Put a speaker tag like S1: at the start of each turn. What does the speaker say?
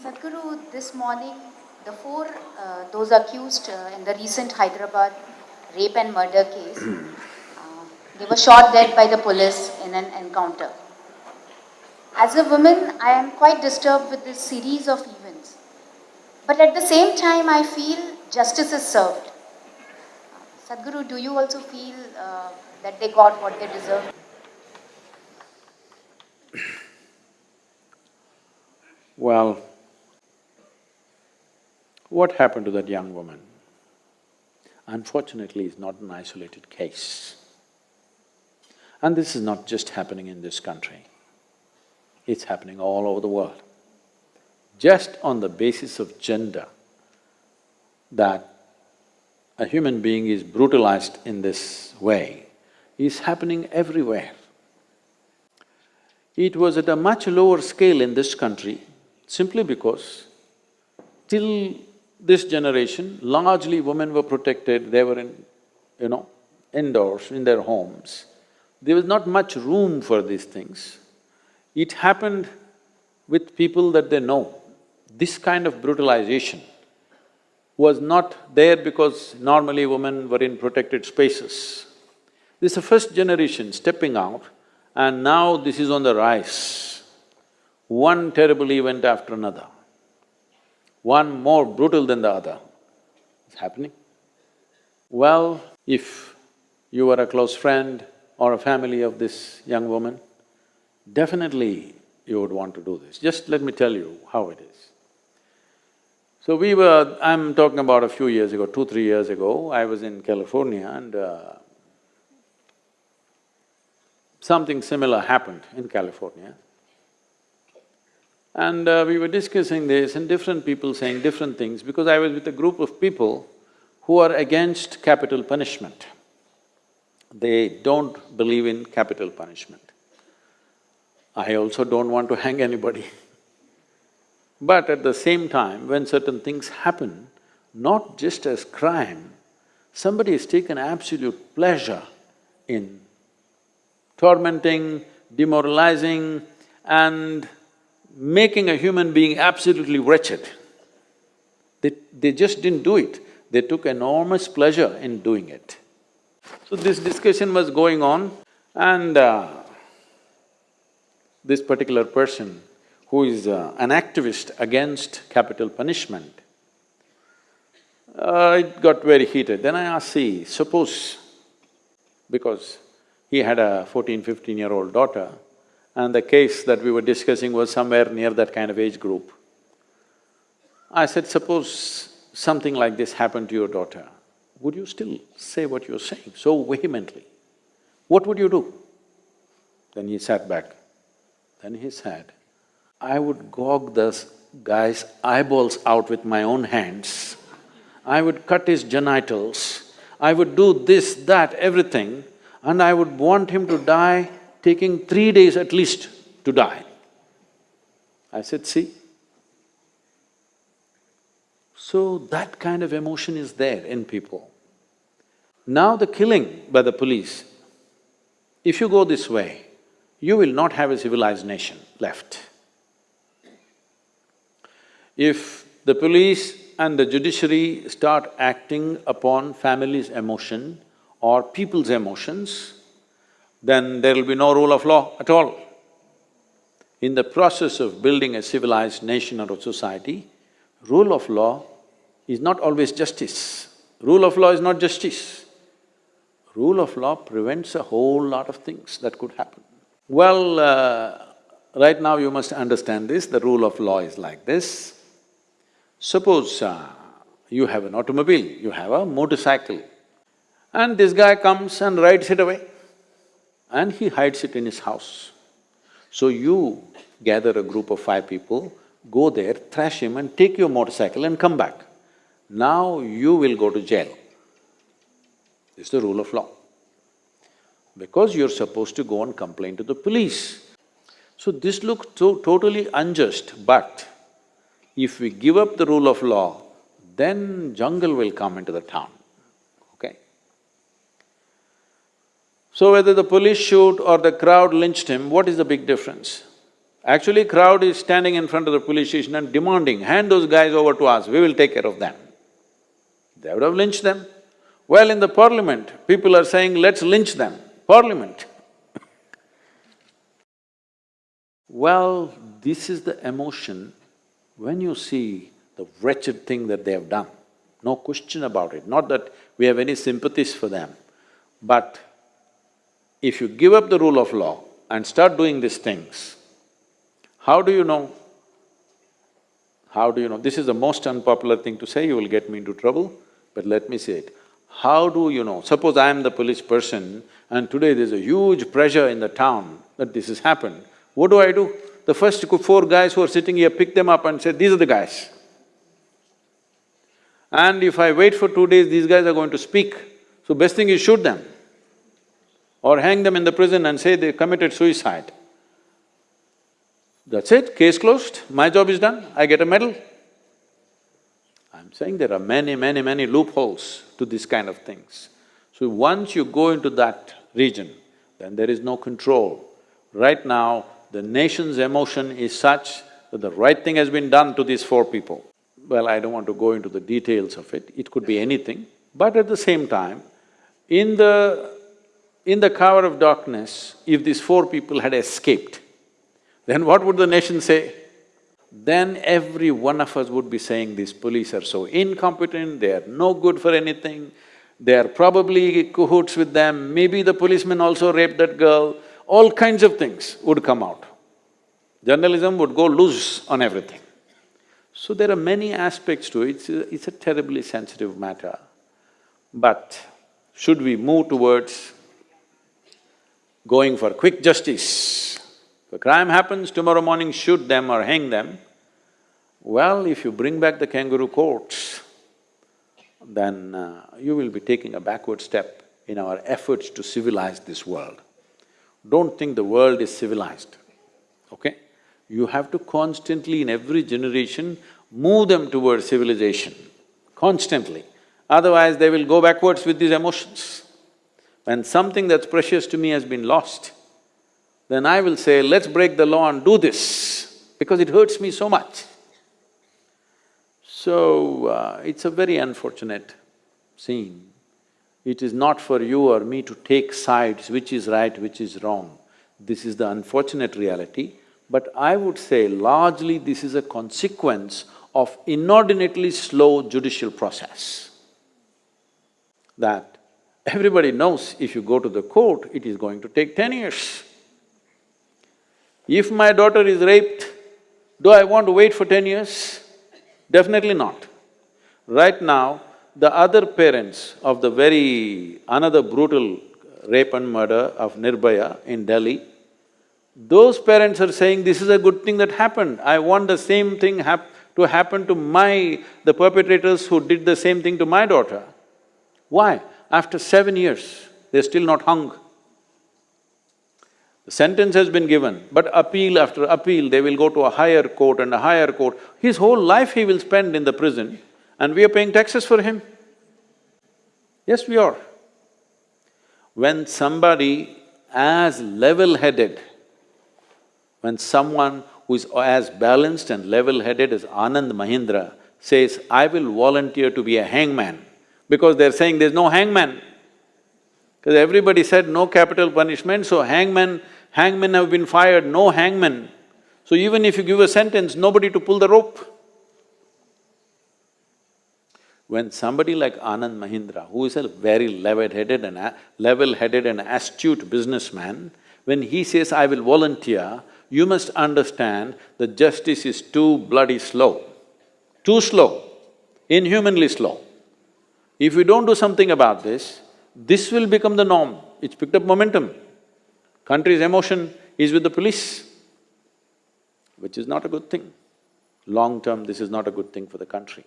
S1: Sadhguru, this morning, the four, uh, those accused uh, in the recent Hyderabad rape and murder case, uh, they were shot dead by the police in an encounter. As a woman, I am quite disturbed with this series of events. But at the same time, I feel justice is served. Sadhguru, do you also feel uh, that they got what they deserved?
S2: Well, what happened to that young woman? Unfortunately, it's not an isolated case. And this is not just happening in this country, it's happening all over the world. Just on the basis of gender, that a human being is brutalized in this way is happening everywhere. It was at a much lower scale in this country simply because till this generation, largely women were protected, they were in, you know, indoors, in their homes. There was not much room for these things. It happened with people that they know. This kind of brutalization was not there because normally women were in protected spaces. This is the first generation stepping out and now this is on the rise. One terrible event after another one more brutal than the other. It's happening. Well, if you were a close friend or a family of this young woman, definitely you would want to do this. Just let me tell you how it is. So we were… I'm talking about a few years ago, two, three years ago, I was in California and uh, something similar happened in California. And uh, we were discussing this and different people saying different things because I was with a group of people who are against capital punishment. They don't believe in capital punishment. I also don't want to hang anybody. But at the same time, when certain things happen, not just as crime, somebody has taken absolute pleasure in tormenting, demoralizing and making a human being absolutely wretched. They, they just didn't do it, they took enormous pleasure in doing it. So this discussion was going on and uh, this particular person who is uh, an activist against capital punishment, uh, it got very heated. Then I asked, see, suppose, because he had a 14, 15-year-old daughter, and the case that we were discussing was somewhere near that kind of age group. I said, suppose something like this happened to your daughter, would you still say what you're saying so vehemently? What would you do? Then he sat back. Then he said, I would gog this guy's eyeballs out with my own hands. I would cut his genitals, I would do this, that, everything, and I would want him to die taking three days at least to die. I said, see. So that kind of emotion is there in people. Now the killing by the police, if you go this way, you will not have a civilized nation left. If the police and the judiciary start acting upon families' emotion or people's emotions, then there will be no rule of law at all. In the process of building a civilized nation or a society, rule of law is not always justice. Rule of law is not justice. Rule of law prevents a whole lot of things that could happen. Well, uh, right now you must understand this, the rule of law is like this. Suppose uh, you have an automobile, you have a motorcycle, and this guy comes and rides it away and he hides it in his house. So you gather a group of five people, go there, thrash him and take your motorcycle and come back. Now you will go to jail. This is the rule of law. Because you're supposed to go and complain to the police. So this looks so totally unjust, but if we give up the rule of law, then jungle will come into the town. So whether the police shoot or the crowd lynched him, what is the big difference? Actually, crowd is standing in front of the police station and demanding, hand those guys over to us, we will take care of them. They would have lynched them. Well, in the parliament, people are saying, let's lynch them. Parliament. well, this is the emotion when you see the wretched thing that they have done. No question about it. Not that we have any sympathies for them, but if you give up the rule of law and start doing these things, how do you know? How do you know? This is the most unpopular thing to say, you will get me into trouble, but let me say it. How do you know? Suppose I am the police person and today there's a huge pressure in the town that this has happened. What do I do? The first four guys who are sitting here pick them up and say, these are the guys. And if I wait for two days, these guys are going to speak. So best thing is shoot them or hang them in the prison and say they committed suicide. That's it, case closed, my job is done, I get a medal. I'm saying there are many, many, many loopholes to this kind of things. So once you go into that region, then there is no control. Right now, the nation's emotion is such that the right thing has been done to these four people. Well, I don't want to go into the details of it, it could be anything, but at the same time, in the… in the cover of darkness, if these four people had escaped, then what would the nation say? Then every one of us would be saying, these police are so incompetent, they are no good for anything, they are probably cahoots with them, maybe the policeman also raped that girl, all kinds of things would come out. Journalism would go loose on everything. So there are many aspects to it, it's a, it's a terribly sensitive matter. But should we move towards going for quick justice? If a crime happens, tomorrow morning shoot them or hang them. Well, if you bring back the kangaroo courts, then uh, you will be taking a backward step in our efforts to civilize this world. Don't think the world is civilized, okay? You have to constantly, in every generation, move them towards civilization, constantly. Otherwise, they will go backwards with these emotions. When something that's precious to me has been lost, then I will say, let's break the law and do this, because it hurts me so much. So, uh, it's a very unfortunate scene. It is not for you or me to take sides, which is right, which is wrong. This is the unfortunate reality, but I would say largely this is a consequence of inordinately slow judicial process. That everybody knows if you go to the court, it is going to take ten years. If my daughter is raped, do I want to wait for ten years? Definitely not. Right now, the other parents of the very… another brutal rape and murder of Nirbhaya in Delhi, those parents are saying, this is a good thing that happened, I want the same thing hap to happen to my… the perpetrators who did the same thing to my daughter. Why? After seven years, they're still not hung. The sentence has been given, but appeal after appeal, they will go to a higher court and a higher court. His whole life he will spend in the prison and we are paying taxes for him. Yes, we are. When somebody as level-headed, when someone who is as balanced and level-headed as Anand Mahindra says, I will volunteer to be a hangman, because they're saying there's no hangman. Because everybody said no capital punishment, so hangman hangmen have been fired, no hangmen. So even if you give a sentence, nobody to pull the rope. When somebody like Anand Mahindra, who is a very level-headed and level-headed and astute businessman, when he says, I will volunteer, you must understand that justice is too bloody slow, too slow, inhumanly slow. If we don't do something about this, this will become the norm. It's picked up momentum. Country's emotion is with the police, which is not a good thing. Long term, this is not a good thing for the country.